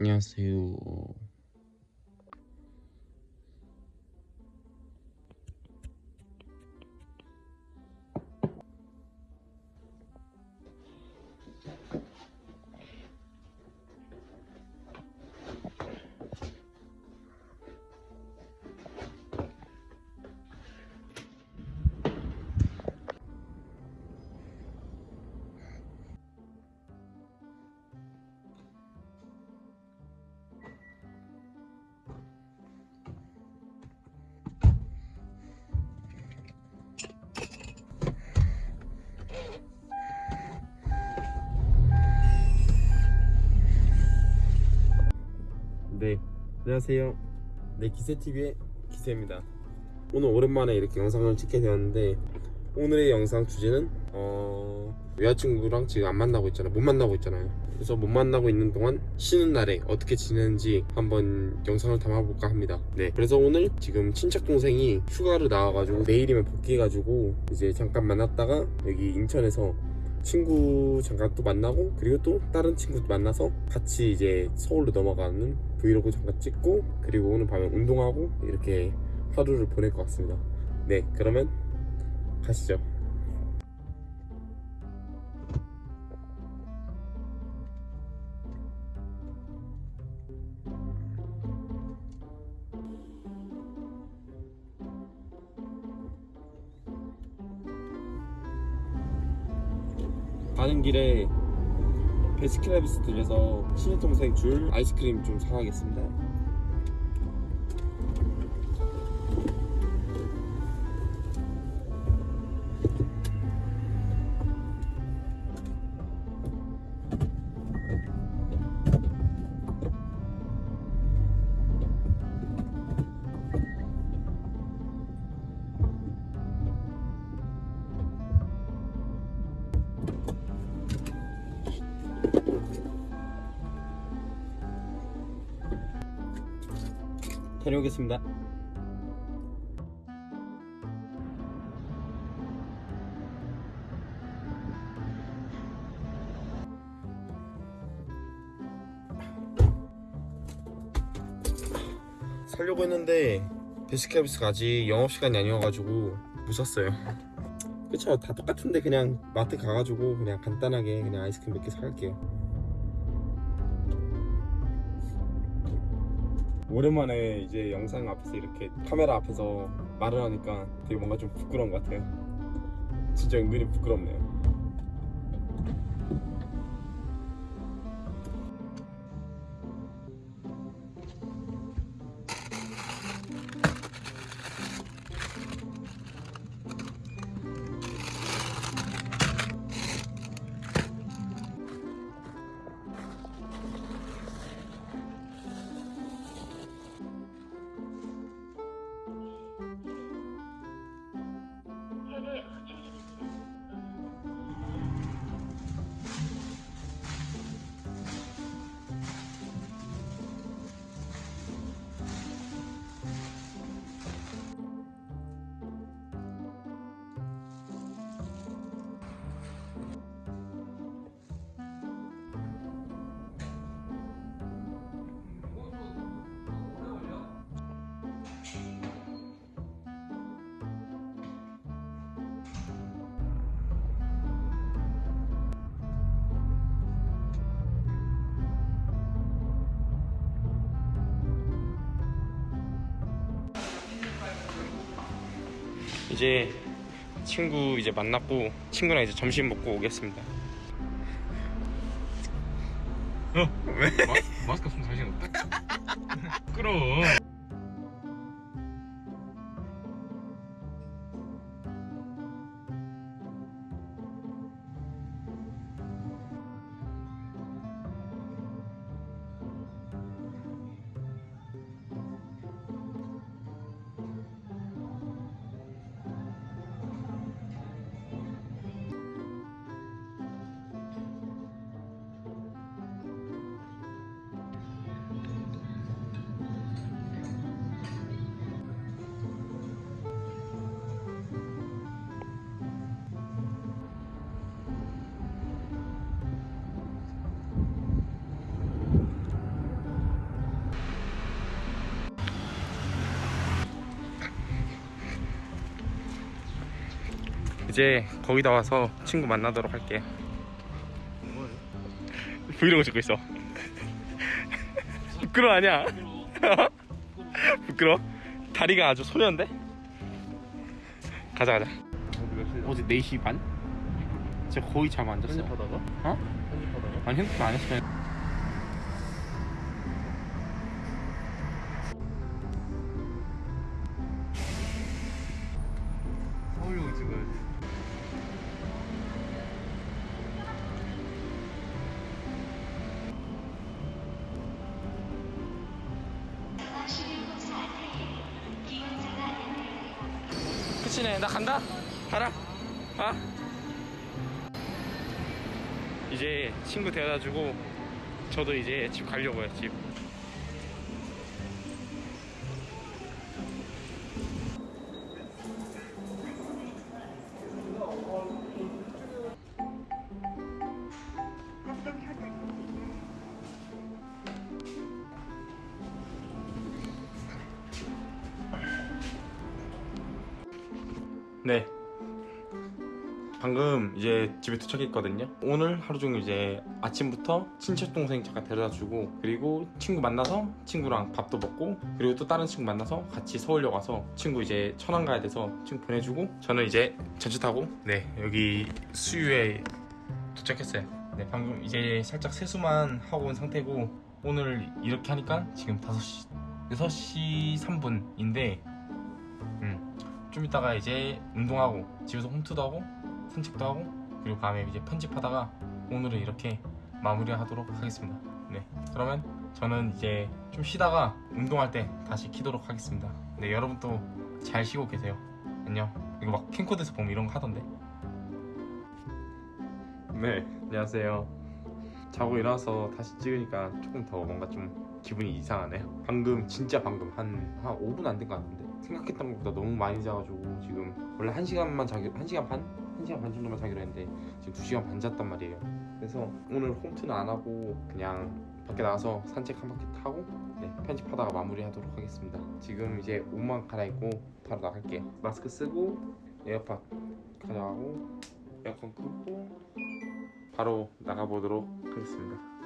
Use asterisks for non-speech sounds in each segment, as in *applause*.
안녕하세요. 네, 안녕하세요. 네, 기세TV의 기세입니다. 오늘 오랜만에 이렇게 영상을 찍게 되었는데 오늘의 영상 주제는 어... 여자친구랑 지금 안 만나고 있잖아요. 못 만나고 있잖아요. 그래서 못 만나고 있는 동안 쉬는 날에 어떻게 지내는지 한번 영상을 담아볼까 합니다. 네, 그래서 오늘 지금 친척 동생이 휴가를 나와가지고 내일이면 복귀해가지고 이제 잠깐 만났다가 여기 인천에서 친구 잠깐 또 만나고 그리고 또 다른 친구도 만나서 같이 이제 서울로 넘어가는 브이로그 잠깐 찍고 그리고 오늘 밤에 운동하고 이렇게 하루를 보낼 것 같습니다. 네 그러면 가시죠 가는 길에 베스킨라빈스 들려서 친동생 줄 아이스크림 좀 사가겠습니다. 다녀오겠습니다. 살려고 했는데 베스킨라빈스가 아직 영업시간이 아니어가지고 못 샀어요. 그쵸. 다 똑같은데 그냥 마트 가가지고 그냥 간단하게 그냥 아이스크림 몇 개 사갈게요 오랜만에 이제 영상 앞에서 이렇게 카메라 앞에서 말을 하니까 되게 뭔가 좀 부끄러운 것 같아요. 진짜 은근히 부끄럽네요 이제 친구 이제 만났고 친구랑 이제 점심 먹고 오겠습니다. 어 왜? 마, 스크 없으면 자신 없다. *laughs* 부끄러워. 이제 거기다 와서 친구 만나도록 할게요 브이로그 찍고 있어 *laughs* 부끄러워 아니야 *laughs* 부끄러워? 다리가 아주 소년데? 가자 가자 어제 4시 반? 진짜 거의 잠 안 잤어 편집하다가? 어? 편집하다가? 아니 핸드폰 안 했어 그 치네 나 간다. 가라. 아 이제 친구 데려다 주고 저도 이제 집 가려고요 집 방금 이제 집에 도착했거든요. 오늘 하루 종일 이제 아침부터 친척 동생 잠깐 데려다 주고 그리고 친구 만나서 친구랑 밥도 먹고 그리고 또 다른 친구 만나서 같이 서울역 와서 친구 이제 천안 가야 돼서 친구 보내주고 저는 이제 전차 타고 네 여기 수유에 도착했어요. 네 방금 이제 살짝 세수만 하고 온 상태고 오늘 이렇게 하니까 지금 5시 6시 3분인데 좀 이따가 이제 운동하고 집에서 홈트도 하고 산책도 하고 그리고 밤에 이제 편집하다가 오늘은 이렇게 마무리하도록 하겠습니다. 네, 그러면 저는 이제 좀 쉬다가 운동할 때 다시 키도록 하겠습니다. 네, 여러분도 잘 쉬고 계세요. 안녕. 이거 막 캠코더에서 보면 이런 거 하던데. 네, 안녕하세요. 자고 일어나서 다시 찍으니까 조금 더 뭔가 좀 기분이 이상하네요. 방금 진짜 방금 한, 한 5분 안 된 것 같은데 생각했던 것보다 너무 많이 자가지고 지금 원래 1시간만 자기 1시간 반? 1시간 반 정도만 자기로 했는데 지금 2시간 반 잤단 말이에요. 그래서 오늘 홈트는 안 하고 그냥 밖에 나가서 산책 한 바퀴 타고 네, 편집하다가 마무리하도록 하겠습니다. 지금 이제 옷만 갈아입고 바로 나갈게요. 마스크 쓰고 에어팟 가져가고 에어컨 끄고 바로 나가보도록 하겠습니다.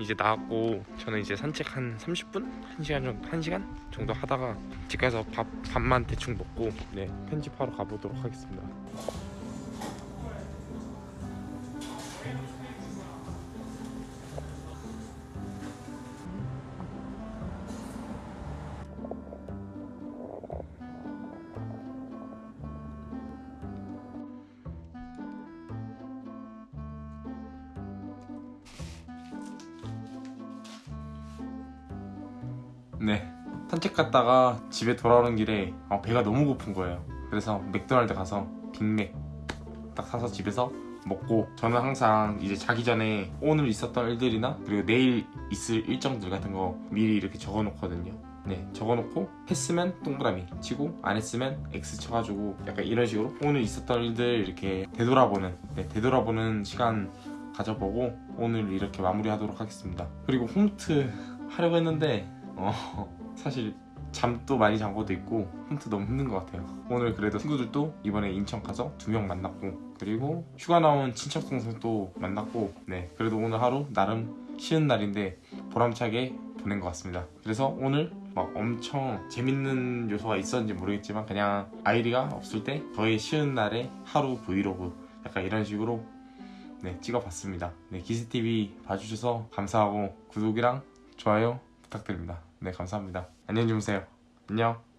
이제 나왔고 저는 이제 산책 한 30분? 1시간 정도 1시간 정도 하다가 집 가서 밥 밥만 대충 먹고 네, 편집하러 가보도록 하겠습니다. 네. 산책 갔다가 집에 돌아오는 길에 어, 배가 너무 고픈 거예요. 그래서 맥도날드 가서 빅맥 딱 사서 집에서 먹고 저는 항상 이제 자기 전에 오늘 있었던 일들이나 그리고 내일 있을 일정들 같은 거 미리 이렇게 적어 놓거든요. 네 적어놓고 했으면 동그라미 치고 안 했으면 X 쳐가지고 약간 이런 식으로 오늘 있었던 일들 이렇게 되돌아보는 네, 되돌아보는 시간 가져보고 오늘 이렇게 마무리하도록 하겠습니다. 그리고 홈트 하려고 했는데 어, 사실 잠도 많이 잔 것도 있고 홈트 너무 힘든 것 같아요. 오늘 그래도 친구들도 이번에 인천 가서 두 명 만났고 그리고 휴가 나온 친척 동생도 만났고 네 그래도 오늘 하루 나름 쉬는 날인데 보람차게 보낸 것 같습니다. 그래서 오늘 막 엄청 재밌는 요소가 있었는지 모르겠지만 그냥 아이리가 없을 때 저의 쉬는 날의 하루 브이로그 약간 이런 식으로 네 찍어봤습니다. 네 기스TV 봐주셔서 감사하고 구독이랑 좋아요 부탁드립니다. 네, 감사합니다. 안녕히 주무세요. 안녕.